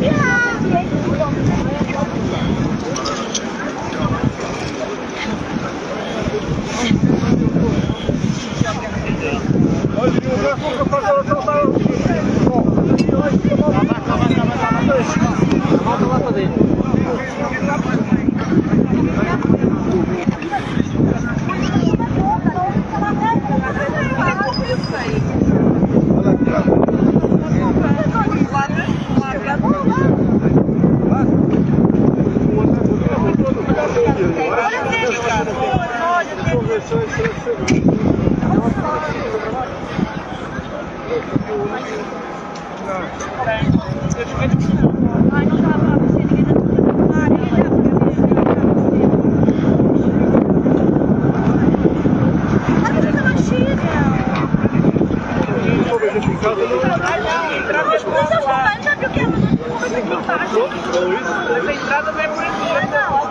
Ja! Não, a entrada vai por aqui. Não,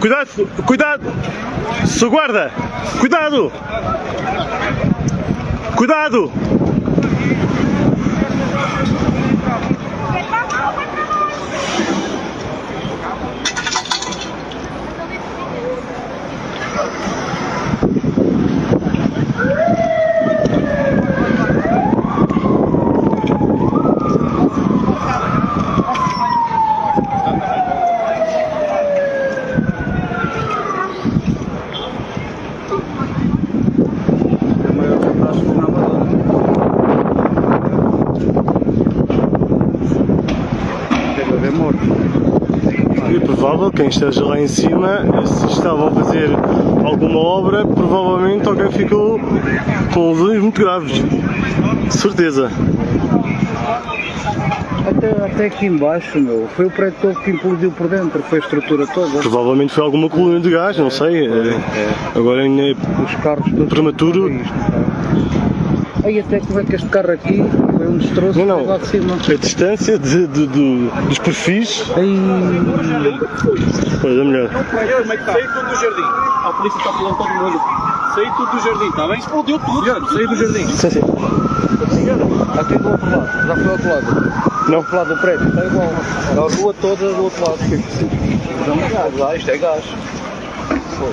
Cuidado, cuidado! Sou guarda! Cuidado! Cuidado! Provável, quem esteja lá em cima, se estavam a fazer alguma obra, provavelmente alguém ficou com lesões muito graves. Certeza. Até, até aqui embaixo, meu. Foi o prédio todo que implodiu por dentro, foi a estrutura toda. Provavelmente foi alguma coluna de gás, não sei. eh, Agora ainda é Os carros prematuro. Isto. Aí até como é que este carro aqui foi um destroço Não, não. lá de cima. A distância de, de- de- dos perfis. Aí, Pois é melhor. Saí tudo do jardim. A polícia está falando todo mundo. Saí tudo do jardim, está bem? Explodiu tudo. Saí do jardim. Sim, sim. aqui do outro lado, já foi ao outro lado. Não. Do lado do prédio, está igual. A rua toda do outro lado. Não é lá, isto é gás. Pô.